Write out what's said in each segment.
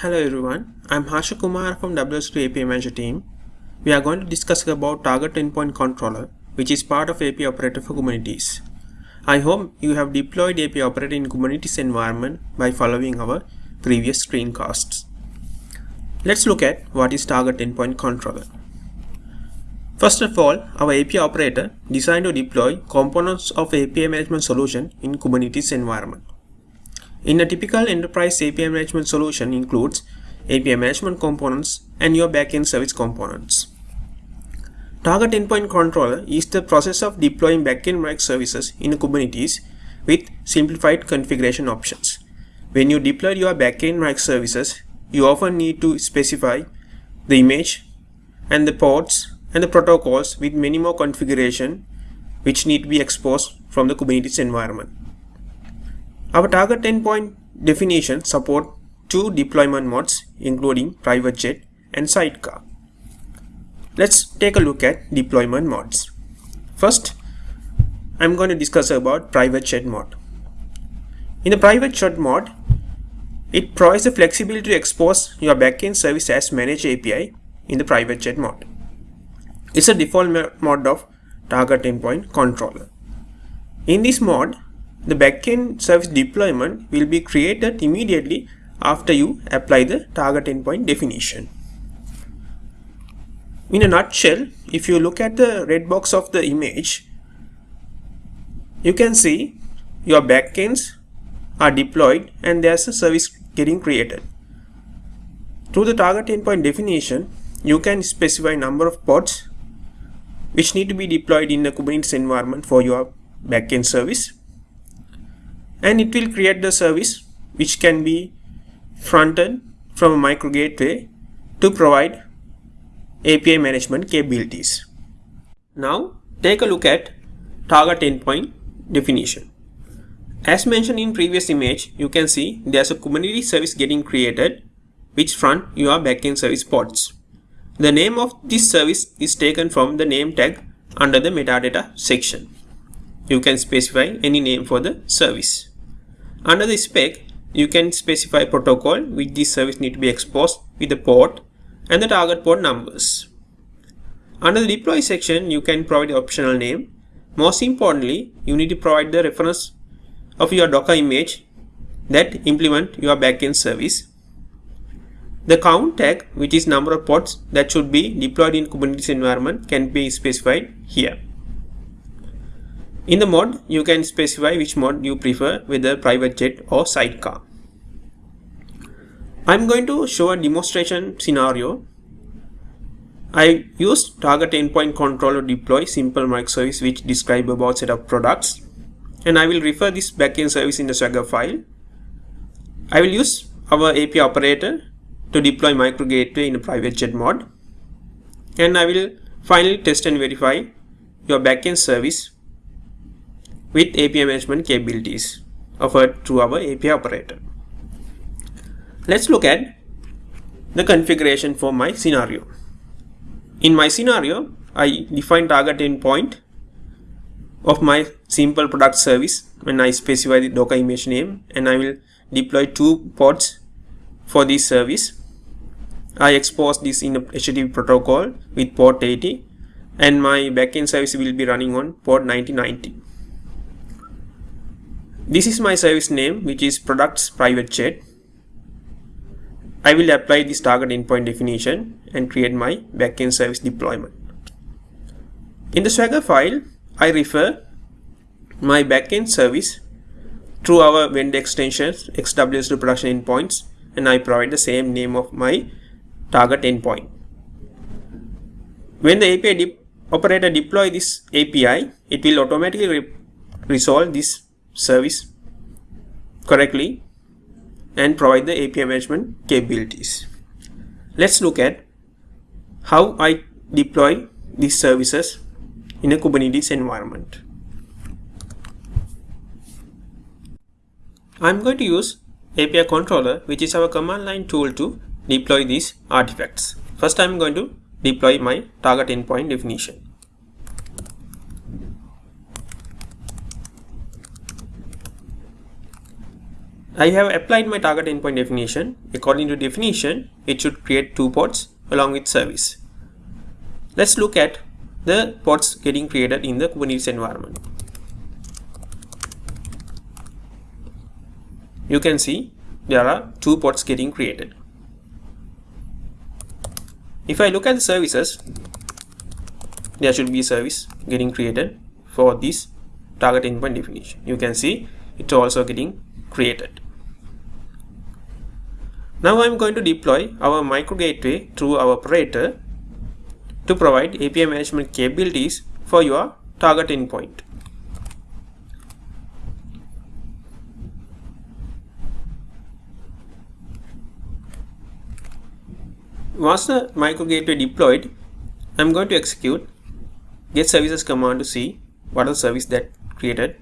Hello everyone, I'm Harsha Kumar from WSO2 API Manager team. We are going to discuss about Target Endpoint Controller, which is part of API Operator for Kubernetes. I hope you have deployed API Operator in Kubernetes environment by following our previous screencasts. Let's look at what is Target Endpoint Controller. First of all, our API Operator designed to deploy components of API management solution in Kubernetes environment. In a typical enterprise API management solution includes API management components and your backend service components. Target Endpoint Controller is the process of deploying backend microservices in Kubernetes with simplified configuration options. When you deploy your backend microservices, you often need to specify the image and the ports and the protocols with many more configuration which need to be exposed from the Kubernetes environment. Our target endpoint definition support two deployment modes including private jet and sidecar. Let's take a look at deployment modes. First, I'm going to discuss about private jet mode. In the private jet mode, it provides the flexibility to expose your backend service as managed API in the private jet mode. It's a default mode of target endpoint controller. In this mode, the backend service deployment will be created immediately after you apply the target endpoint definition. In a nutshell, if you look at the red box of the image, you can see your backends are deployed and there's a service getting created. Through the target endpoint definition, you can specify number of pods which need to be deployed in the Kubernetes environment for your backend service and it will create the service which can be fronted from a micro gateway to provide API management capabilities. Now take a look at target endpoint definition. As mentioned in previous image, you can see there's a Kubernetes service getting created which front your backend service pods. The name of this service is taken from the name tag under the metadata section. You can specify any name for the service. Under the spec, you can specify protocol which this service need to be exposed with the port and the target port numbers. Under the deploy section, you can provide optional name. Most importantly, you need to provide the reference of your Docker image that implement your backend service. The count tag, which is number of pods that should be deployed in Kubernetes environment can be specified here. In the mod, you can specify which mod you prefer whether private jet or sidecar. I'm going to show a demonstration scenario. I used target endpoint controller deploy simple microservice which describe about set of products and I will refer this backend service in the Swagger file. I will use our API operator to deploy micro gateway in a private jet mod and I will finally test and verify your backend service with API management capabilities offered through our API operator. Let's look at the configuration for my scenario. In my scenario, I define target endpoint of my simple product service when I specify the Docker image name and I will deploy two pods for this service. I expose this in a HTTP protocol with port 80 and my backend service will be running on port 9090. This is my service name which is products private jet. I will apply this target endpoint definition and create my backend service deployment. In the Swagger file, I refer my backend service through our vendor extensions x-wso2 production endpoints and I provide the same name of my target endpoint. When the API de operator deploy this API, it will automatically re resolve this service correctly and provide the API management capabilities. Let's look at how I deploy these services in a Kubernetes environment. I'm going to use API controller which is our command line tool to deploy these artifacts. First I'm going to deploy my target endpoint definition. I have applied my target endpoint definition. According to definition, it should create two ports along with service. Let's look at the ports getting created in the Kubernetes environment. You can see there are two ports getting created. If I look at the services, there should be a service getting created for this target endpoint definition. You can see it's also getting created. Now I'm going to deploy our micro gateway through our operator to provide API management capabilities for your target endpoint. Once the micro gateway deployed, I'm going to execute get services command to see what are the service that created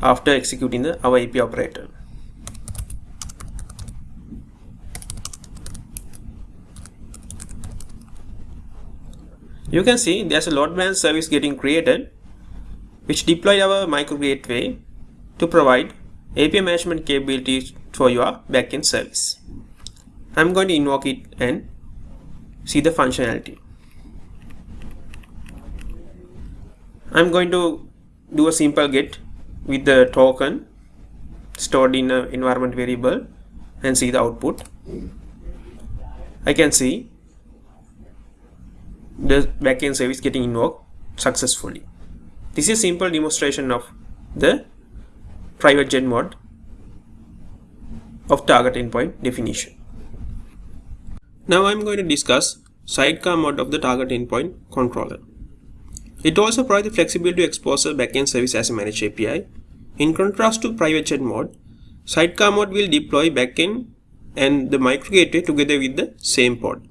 after executing the our API operator. You can see there's a load balance service getting created which deploy our micro gateway to provide API management capabilities for your backend service. I'm going to invoke it and see the functionality. I'm going to do a simple get with the token stored in an environment variable and see the output. I can see the backend service getting invoked successfully. This is a simple demonstration of the private jet mode of target endpoint definition. Now I am going to discuss sidecar mode of the target endpoint controller. It also provides the flexibility to expose a backend service as a managed API. In contrast to private jet mode, sidecar mode will deploy backend and the micro gateway together with the same pod.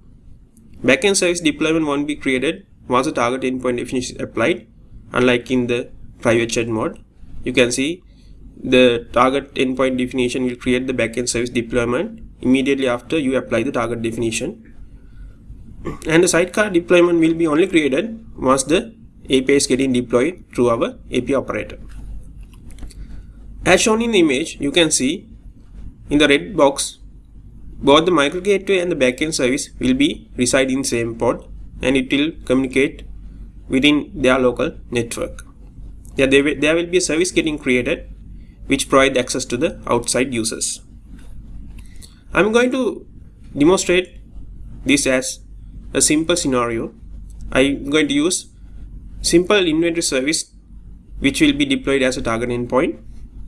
Backend service deployment won't be created once the target endpoint definition is applied, unlike in the private jet mode. You can see the target endpoint definition will create the backend service deployment immediately after you apply the target definition. And the sidecar deployment will be only created once the API is getting deployed through our API operator. As shown in the image, you can see in the red box both the micro gateway and the backend service will be reside in same pod and it will communicate within their local network. There, will, there will be a service getting created which provide access to the outside users. I'm going to demonstrate this as a simple scenario. I'm going to use simple inventory service which will be deployed as a target endpoint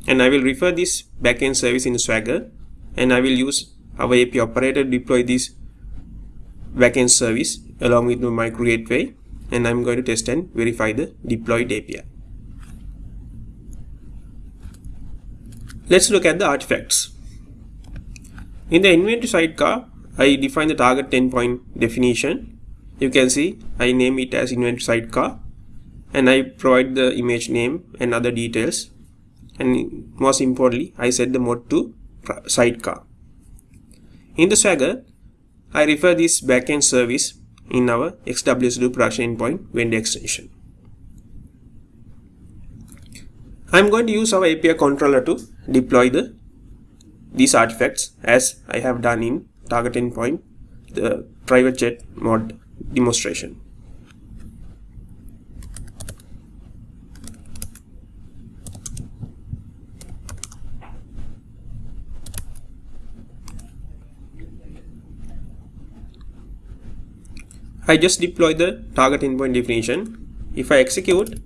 and I will refer this backend service in Swagger and I will use our API operator deploy this backend service along with micro gateway and I'm going to test and verify the deployed API. Let's look at the artifacts. In the inventory sidecar, I define the target endpoint definition. You can see I name it as inventory sidecar and I provide the image name and other details and most importantly I set the mode to sidecar. In the Swagger, I refer this backend service in our XWSW production endpoint vendor extension. I'm going to use our API controller to deploy the these artifacts as I have done in target endpoint, the private jet mod demonstration. I just deploy the target endpoint definition. If I execute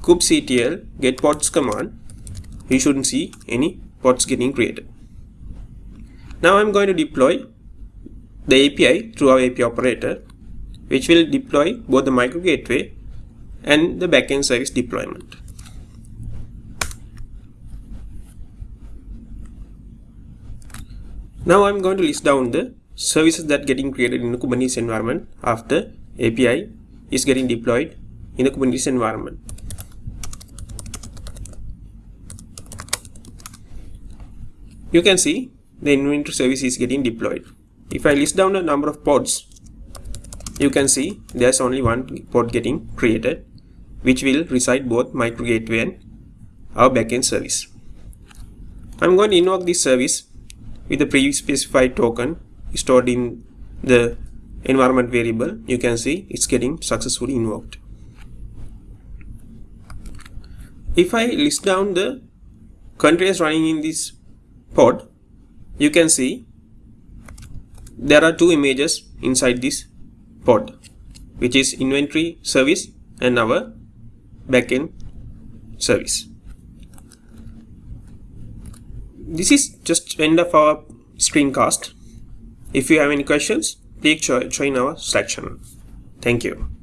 kubectl get pods command, you shouldn't see any pods getting created. Now I'm going to deploy the API through our API operator, which will deploy both the micro gateway and the backend service deployment. Now I'm going to list down the services that getting created in the Kubernetes environment after API is getting deployed in the Kubernetes environment. You can see the inventory service is getting deployed. If I list down the number of pods, you can see there's only one pod getting created, which will reside both micro gateway and our backend service. I'm going to invoke this service with the pre-specified token stored in the environment variable. You can see it's getting successfully invoked. If I list down the containers running in this pod, you can see there are two images inside this pod, which is inventory service and our backend service. This is just end of our screencast. If you have any questions, please join our Slack channel. Thank you.